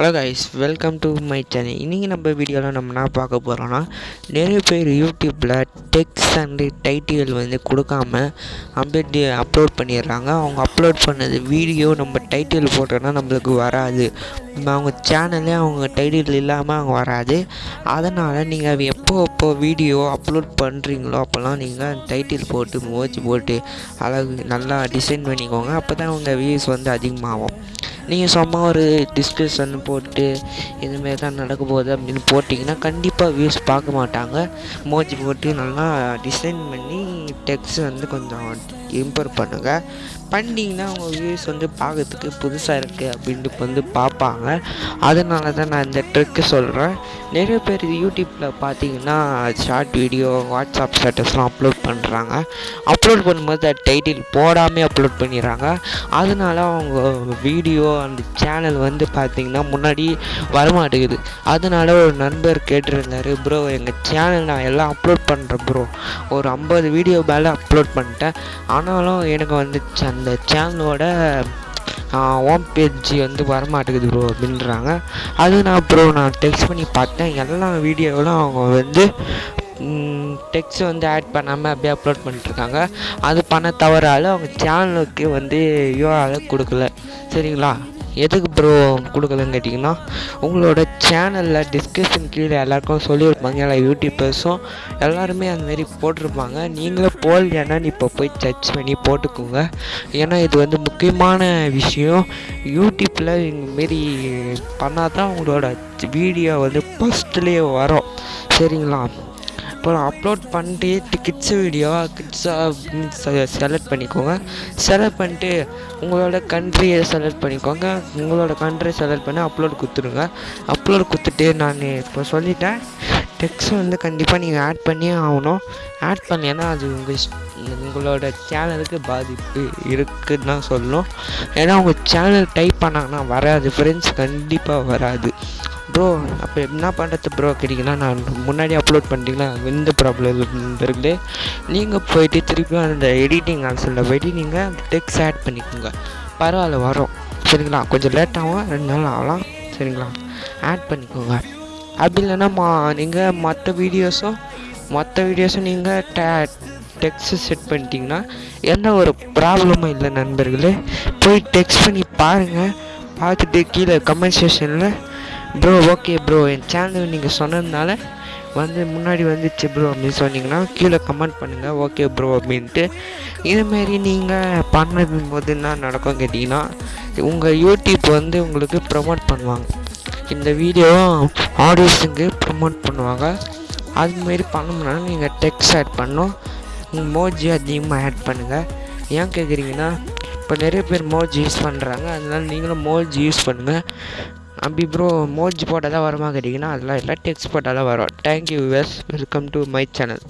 Hello guys welcome to my channel இன்றைக்கி நம்ம வீடியோவில் நம்ம என்ன பார்க்க போகிறோன்னா நிறைய பேர் யூடியூப்பில் டெக்ஸ்ட் அண்டு டைட்டில் வந்து கொடுக்காம அப்படியே அப்லோட் பண்ணிடுறாங்க. அவங்க அப்லோட் பண்ணது வீடியோ நம்ம டைட்டில் போட்டோன்னா நம்மளுக்கு வராது. அவங்க சேனல்லே அவங்க டைட்டில் இல்லாமல் அவங்க வராது. அதனால் நீங்கள் எப்போ எப்போ வீடியோ அப்லோட் பண்ணுறீங்களோ அப்போல்லாம் நீங்கள் டைட்டில் போட்டு மோச்சு போட்டு அழகு நல்லா டிசைன் பண்ணிக்கோங்க. அப்போ தான் உங்கள் வியூஸ் வந்து அதிகமாகும். நீங்கள் சும்மா ஒரு டிஸ்கஷன் போட்டு இதுமாரி தான் நடக்க போகுது அப்படின்னு போட்டிங்கன்னா கண்டிப்பாக வியூஸ் பார்க்க மாட்டாங்க. மோஜி போட்டு நல்லா டிசைன் பண்ணி டெக்ஸ்ட் வந்து கொஞ்சம் இம்ப்ரூவ் பண்ணுங்கள் பண்ணிங்கன்னா அவங்க வியூஸ் வந்து பார்க்கறதுக்கு புதுசாக இருக்குது அப்படின்ட்டு வந்து பார்ப்பாங்க அதனால தான் நான் இந்த ட்ரிக்கு சொல்கிறேன் நிறைய பேர் யூடியூப்பில் பார்த்தீங்கன்னா ஷார்ட் வீடியோ வாட்ஸ்அப் ஸ்டேட்டஸ்லாம் அப்லோட் பண்ணுறாங்க அப்லோட் பண்ணும்போது டைட்டில் போடாமல் அப்லோட் பண்ணிடுறாங்க. அதனால அவங்க வீடியோ அந்த சேனல் வந்து பார்த்திங்கன்னா முன்னாடி வரமாட்டேங்குது. அதனால ஒரு நண்பர் கேட்டிருந்தார் ப்ரோ எங்கள் சேனல் நான் எல்லாம் அப்லோட் பண்ணுறேன் ப்ரோ ஒரு ஐம்பது வீடியோ மேலே அப்லோட் பண்ணிட்டேன். ஆனாலும் எனக்கு வந்து அந்த சேனலோட ஹோம் பேஜ் வந்து வரமாட்டேங்குது ப்ரோ அப்படின்றாங்க. அது நான் ப்ரோ நான் டெக்ஸ்ட் பண்ணி பார்த்தேன். எல்லா வீடியோவிலும் அவங்க வந்து டெக்ஸ்ட் வந்து ஆட் பண்ணாமல் அப்படியே அப்லோட் பண்ணிட்டுருக்காங்க. அது பண்ண தவறால் அவங்க சேனலுக்கு வந்து யூஆர்எல் கொடுக்கல. சரிங்களா? எதுக்கு ப்ரோ கொடுக்கலன்னு கேட்டிங்கன்னா உங்களோட சேனலில் டிஸ்கிரிப்ஷன் கீழே எல்லாருக்கும் சொல்லியிருப்பாங்க எல்லா யூடியூபர்ஸும் எல்லாருமே அந்தமாரி போட்டிருப்பாங்க. நீங்களும் போடலையானா இப்போ போய் சர்ச் பண்ணி போட்டுக்கோங்க. ஏன்னா இது வந்து முக்கியமான விஷயம். யூடியூப்பில் இதுமாரி பண்ணால் தான் உங்களோட வீடியோ வந்து ஃபஸ்ட்லேயே வரும். சரிங்களா? அப்புறம் அப்லோட் பண்ணிட்டு கிட்ஸ் வீடியோ கிட்ஸாக செலக்ட் பண்ணிக்கோங்க. செலக்ட் பண்ணிட்டு உங்களோட கண்ட்ரியை செலக்ட் பண்ணிக்கோங்க. உங்களோட கண்ட்ரி செலக்ட் பண்ணி அப்லோட் கொடுத்துருங்க அப்லோட் கொடுத்துட்டு நான் இப்போ சொல்லிட்டேன். டெக்ஸ்ட் வந்து கண்டிப்பாக நீங்கள் ஆட் பண்ணியே ஆகணும். ஆட் பண்ணலைன்னா அது உங்கள் உங்களோட சேனலுக்கு பாதிப்பு இருக்குதுன்னு தான் சொல்லணும். ஏன்னா உங்கள் சேனல் டைப் பண்ணாங்கன்னா வராது. ஃப்ரெண்ட்ஸ் கண்டிப்பாக வராது. ப்ரோ அப்போ என்ன பண்ணுறது ப்ரோ கேட்டிங்கன்னா நான் முன்னாடி அப்லோட் பண்ணிட்டீங்களா? எந்த ப்ராப்ளம் இருக்குது நீங்கள் போயிட்டு திருப்பி அந்த எடிட்டிங் ஆப்ஷனில் போயிட்டு நீங்கள் டெக்ஸ் ஆட் பண்ணிக்கோங்க. பரவாயில்ல வரும். சரிங்களா? கொஞ்சம் லேட்டாகும் ரெண்டு நாள் ஆகலாம். சரிங்களா? ஆட் பண்ணிக்கோங்க. அப்படி இல்லைன்னா மா நீங்கள் மற்ற வீடியோஸும் மற்ற வீடியோஸும் நீங்கள் டே டெக்ஸ்ட் செட் பண்ணிட்டீங்கன்னா எந்த ஒரு ப்ராப்ளமும் இல்லை நண்பர்களே. போய் டெக்ஸ்ட் பண்ணி பாருங்கள் பார்த்துட்டு கீழே கமெண்ட் செஷனில் ப்ரோ ஓகே ப்ரோ என் சேனல் நீங்கள் சொன்னதுனால வந்து முன்னாடி வந்துச்சு ப்ரோ அப்படின்னு சொன்னீங்கன்னா கீழே கமெண்ட் பண்ணுங்கள் ஓகே ப்ரோ அப்படின்ட்டு. இதுமாரி நீங்கள் பண்ணது போது என்ன நடக்கும் கேட்டிங்கன்னா உங்கள் யூடியூப் வந்து உங்களுக்கு ப்ரமோட் பண்ணுவாங்க. இந்த வீடியோ ஆடியன்ஸுக்கு ப்ரமோட் பண்ணுவாங்க. அதுமாரி பண்ணணும்னா நீங்கள் டெக்ஸ்ட் ஆட் பண்ணணும். மோஜி அதிகமாக ஆட் பண்ணுங்கள் ஏன் கேட்குறீங்கன்னா இப்போ நிறைய பேர் மோஜி யூஸ் பண்ணுறாங்க அதனால் நீங்களும் மோஜி யூஸ் பண்ணுங்கள் அப்படி ப்ரோ மோஜ் போட்டால் தான் வருமா கேட்டிங்கன்னா அதெல்லாம் இல்லை டெக்ஸ்ட் போட்டால் தான் வரும் thank you us welcome to my channel